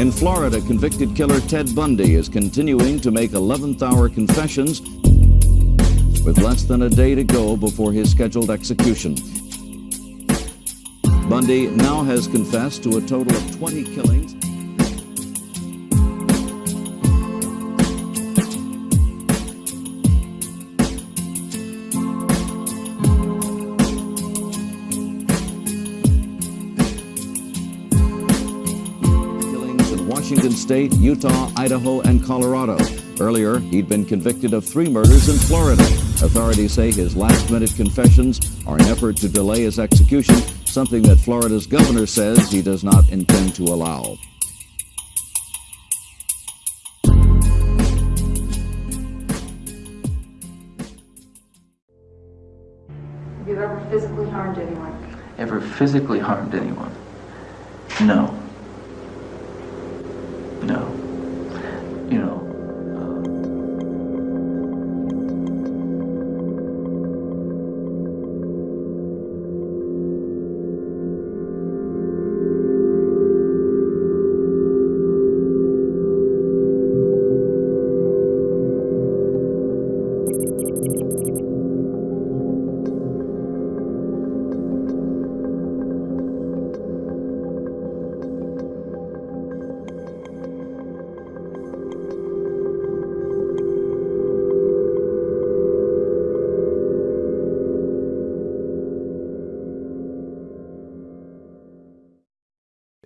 In Florida, convicted killer Ted Bundy is continuing to make 11th hour confessions with less than a day to go before his scheduled execution. Bundy now has confessed to a total of 20 killings. State, Utah, Idaho, and Colorado. Earlier, he'd been convicted of three murders in Florida. Authorities say his last minute confessions are an effort to delay his execution, something that Florida's governor says he does not intend to allow. Have you ever physically harmed anyone? Ever physically harmed anyone? No. No.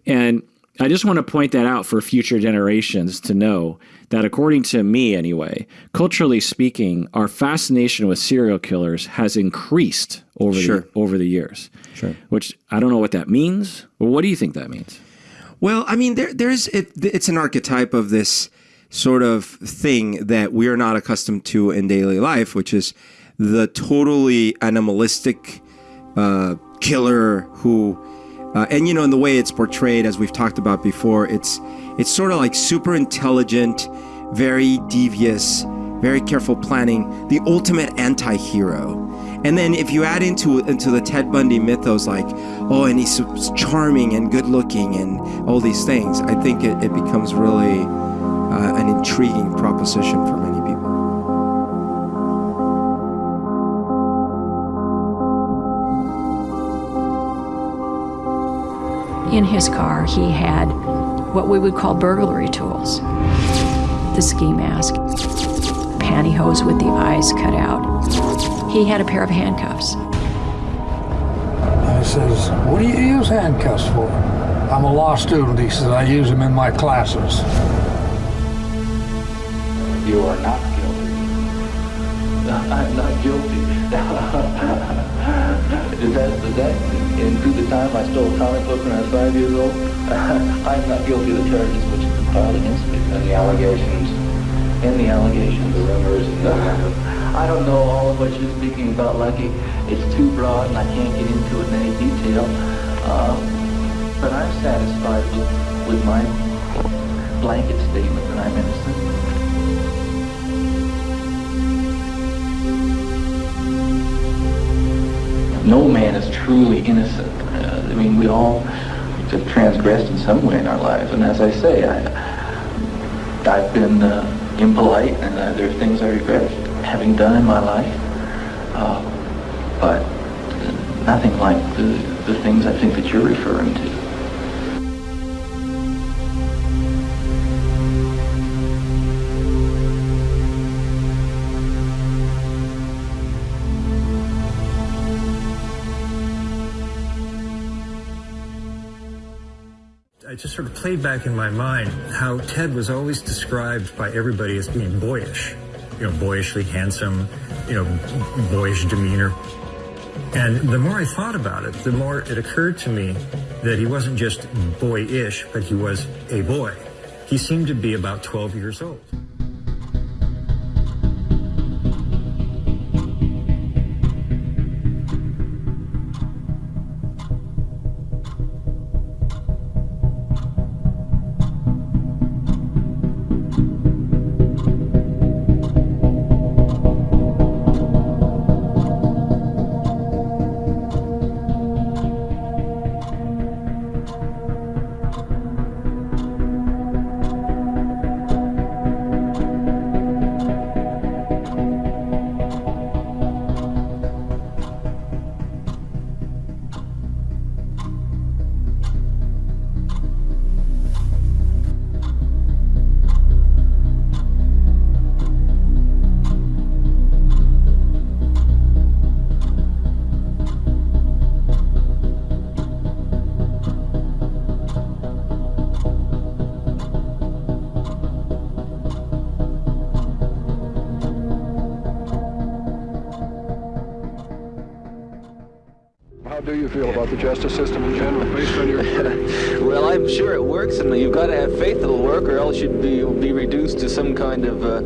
And I just want to point that out for future generations to know that, according to me anyway, culturally speaking, our fascination with serial killers has increased over Sure. the over the years. Sure. Which I don't know what that means. But what do you think that means? Well, I mean, there, there's it, it's an archetype of this sort of thing that we are not accustomed to in daily life, which is the totally animalistic uh, killer who, uh, and you know, in the way it's portrayed, as we've talked about before, it's it's sort of like super intelligent, very devious, very careful planning, the ultimate anti-hero. And then if you add into into the Ted Bundy mythos, like, oh, and he's charming and good looking and all these things, I think it, it becomes really uh, an intriguing proposition for many In his car, he had what we would call burglary tools the ski mask, pantyhose with the eyes cut out. He had a pair of handcuffs. I says, What do you use handcuffs for? I'm a law student. He says, I use them in my classes. you are not guilty. I'm not guilty. is that, that the time I stole a comic book when I was five years old? I'm not guilty of the charges which have been filed against me. And the allegations? And the allegations. The rumors? I don't know all of what you're speaking about, Lucky. It's too broad and I can't get into it in any detail. Uh, but I'm satisfied with, with my blanket statement that I'm innocent. No man is truly innocent. Uh, I mean, we all have transgressed in some way in our lives, and as I say, I, I've been uh, impolite, and uh, there are things I regret having done in my life, uh, but nothing like the, the things I think that you're referring to. I just sort of played back in my mind how Ted was always described by everybody as being boyish, you know, boyishly handsome, you know, boyish demeanor. And the more I thought about it, the more it occurred to me that he wasn't just boyish, but he was a boy. He seemed to be about 12 years old. Do you feel about the justice system in general, based on your... well, I'm sure it works, and you've got to have faith it'll work, or else you'd be, be reduced to some kind of, uh,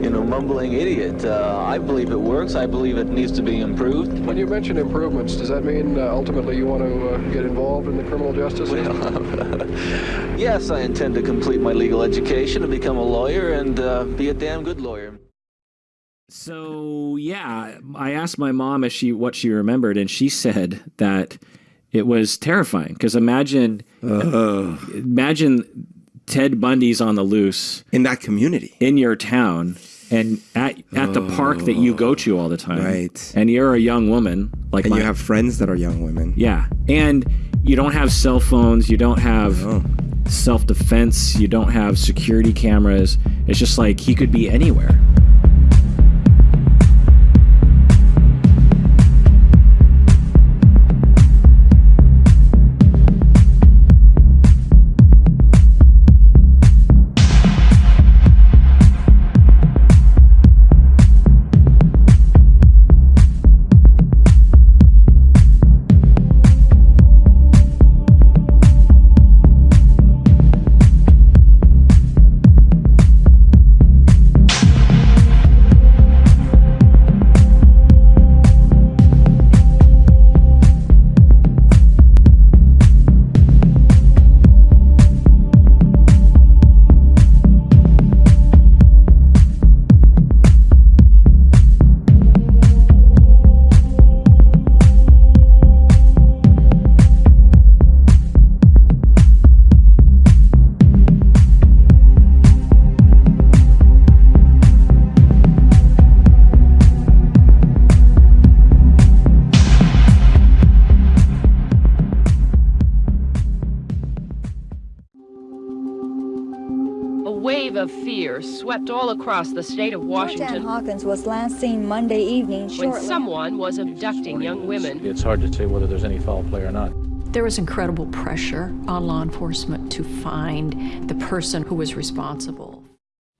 you know, mumbling idiot. Uh, I believe it works. I believe it needs to be improved. When you mention improvements, does that mean uh, ultimately you want to uh, get involved in the criminal justice system? Well, yes, I intend to complete my legal education and become a lawyer and uh, be a damn good lawyer. So yeah, I asked my mom if she what she remembered, and she said that it was terrifying. Because imagine, imagine Ted Bundy's on the loose in that community, in your town, and at at oh, the park that you go to all the time. Right. And you're a young woman, like and my, you have friends that are young women. Yeah, and you don't have cell phones. You don't have. Oh. Self defense, you don't have security cameras. It's just like he could be anywhere. Swept all across the state of Washington. Hawkins was last seen Monday evening when someone was abducting young women. It's hard to say whether there's any foul play or not. There was incredible pressure on law enforcement to find the person who was responsible.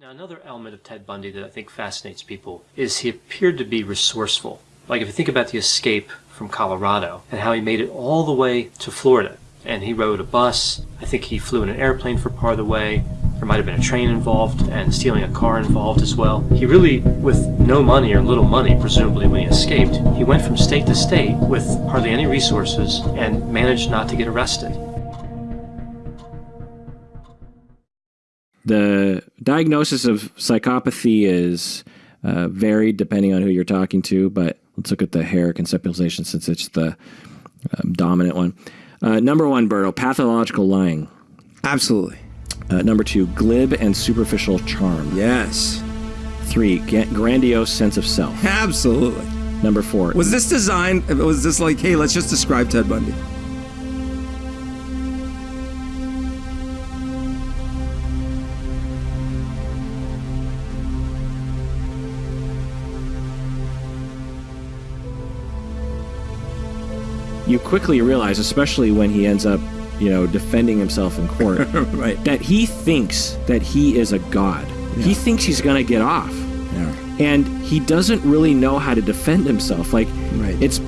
Now, another element of Ted Bundy that I think fascinates people is he appeared to be resourceful. Like if you think about the escape from Colorado and how he made it all the way to Florida. And he rode a bus. I think he flew in an airplane for part of the way. There might have been a train involved and stealing a car involved as well. He really, with no money or little money, presumably when he escaped, he went from state to state with hardly any resources and managed not to get arrested. The diagnosis of psychopathy is uh, varied depending on who you're talking to, but let's look at the Hare conceptualization since it's the um, dominant one. Uh, number one, Berto, pathological lying. Absolutely. Uh, number two, glib and superficial charm. Yes. Three, grandiose sense of self. Absolutely. Number four. Was this designed? Was this like, hey, let's just describe Ted Bundy? You quickly realize, especially when he ends up you know, defending himself in court, right. that he thinks that he is a god. Yeah. He thinks he's going to get off. Yeah. And he doesn't really know how to defend himself. Like, right. it's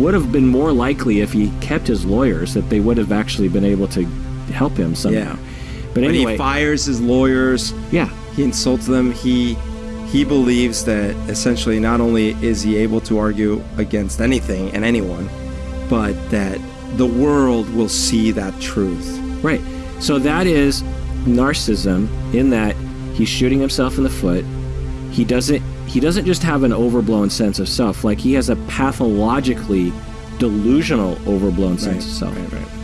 would have been more likely if he kept his lawyers that they would have actually been able to help him somehow. Yeah. But anyway, when he fires his lawyers, yeah, he insults them. He he believes that essentially not only is he able to argue against anything and anyone, but that the world will see that truth. Right. So that is narcissism in that he's shooting himself in the foot. He doesn't he doesn't just have an overblown sense of self, like he has a pathologically delusional overblown sense right, of self. Right, right.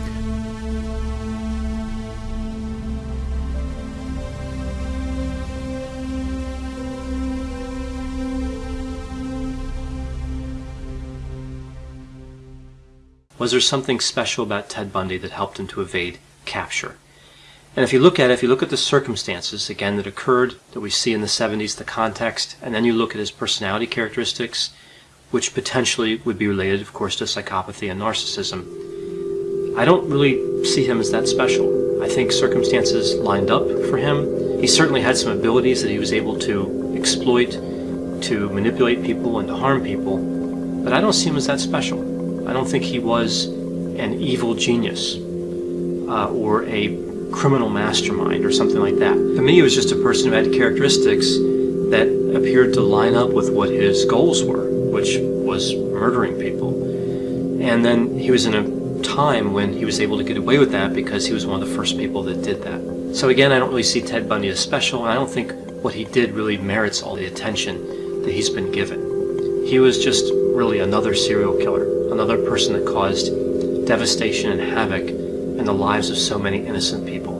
Was there something special about Ted Bundy that helped him to evade capture? And if you look at it, if you look at the circumstances, again, that occurred, that we see in the 70s, the context, and then you look at his personality characteristics, which potentially would be related, of course, to psychopathy and narcissism, I don't really see him as that special. I think circumstances lined up for him. He certainly had some abilities that he was able to exploit, to manipulate people and to harm people, but I don't see him as that special. I don't think he was an evil genius uh, or a criminal mastermind or something like that. To me, he was just a person who had characteristics that appeared to line up with what his goals were, which was murdering people. And then he was in a time when he was able to get away with that because he was one of the first people that did that. So again, I don't really see Ted Bundy as special, and I don't think what he did really merits all the attention that he's been given. He was just really another serial killer, another person that caused devastation and havoc in the lives of so many innocent people.